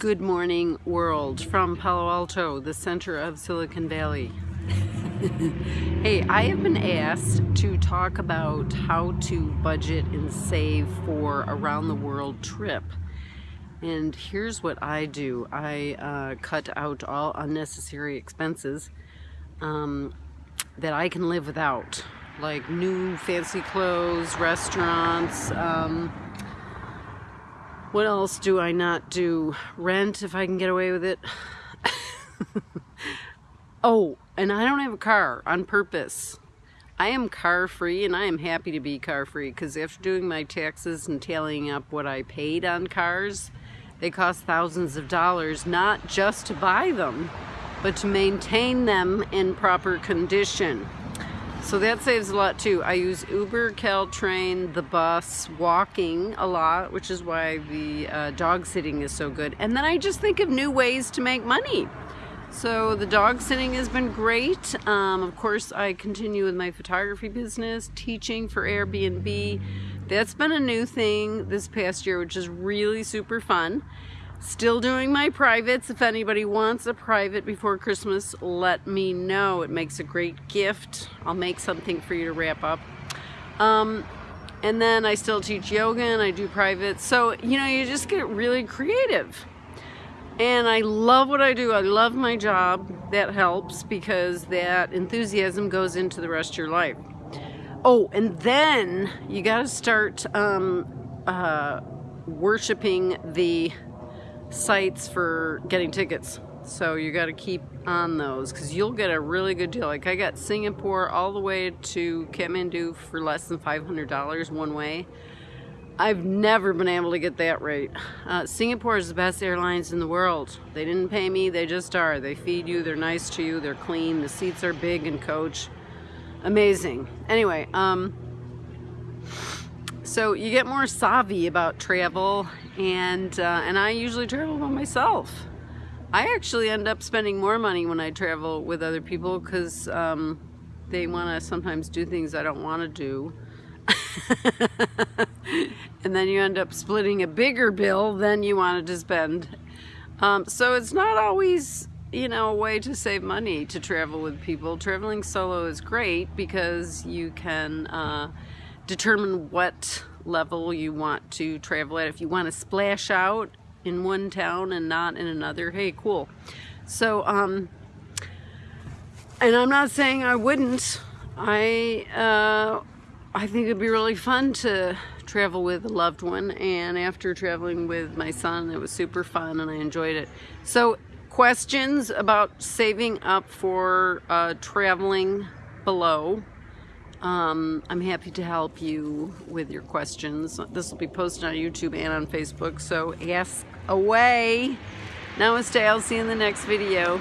Good morning world from Palo Alto, the center of Silicon Valley. hey, I have been asked to talk about how to budget and save for around the world trip. And here's what I do. I uh, cut out all unnecessary expenses um, that I can live without. Like new fancy clothes, restaurants, um, what else do I not do? Rent if I can get away with it. oh, and I don't have a car on purpose. I am car free and I am happy to be car free because after doing my taxes and tallying up what I paid on cars, they cost thousands of dollars not just to buy them, but to maintain them in proper condition. So that saves a lot too. I use Uber, Caltrain, the bus, walking a lot, which is why the uh, dog sitting is so good. And then I just think of new ways to make money. So the dog sitting has been great. Um, of course, I continue with my photography business, teaching for Airbnb. That's been a new thing this past year, which is really super fun. Still doing my privates. If anybody wants a private before Christmas, let me know. It makes a great gift. I'll make something for you to wrap up. Um, and then I still teach yoga and I do privates. So, you know, you just get really creative. And I love what I do. I love my job. That helps because that enthusiasm goes into the rest of your life. Oh, and then you got to start um, uh, worshiping the sites for getting tickets. So you got to keep on those because you'll get a really good deal. Like I got Singapore all the way to Kathmandu for less than $500 one way. I've never been able to get that rate. Uh, Singapore is the best airlines in the world. They didn't pay me, they just are. They feed you, they're nice to you, they're clean, the seats are big and coach. Amazing. Anyway, um, so you get more savvy about travel and uh, and I usually travel by myself. I actually end up spending more money when I travel with other people because um, they want to sometimes do things I don't want to do. and then you end up splitting a bigger bill than you wanted to spend. Um, so it's not always, you know, a way to save money to travel with people. Traveling solo is great because you can uh, determine what level you want to travel at. If you want to splash out in one town and not in another, hey, cool. So, um, and I'm not saying I wouldn't. I, uh, I think it'd be really fun to travel with a loved one. And after traveling with my son, it was super fun and I enjoyed it. So questions about saving up for uh, traveling below um, I'm happy to help you with your questions. This will be posted on YouTube and on Facebook, so ask away. Namaste, I'll see you in the next video.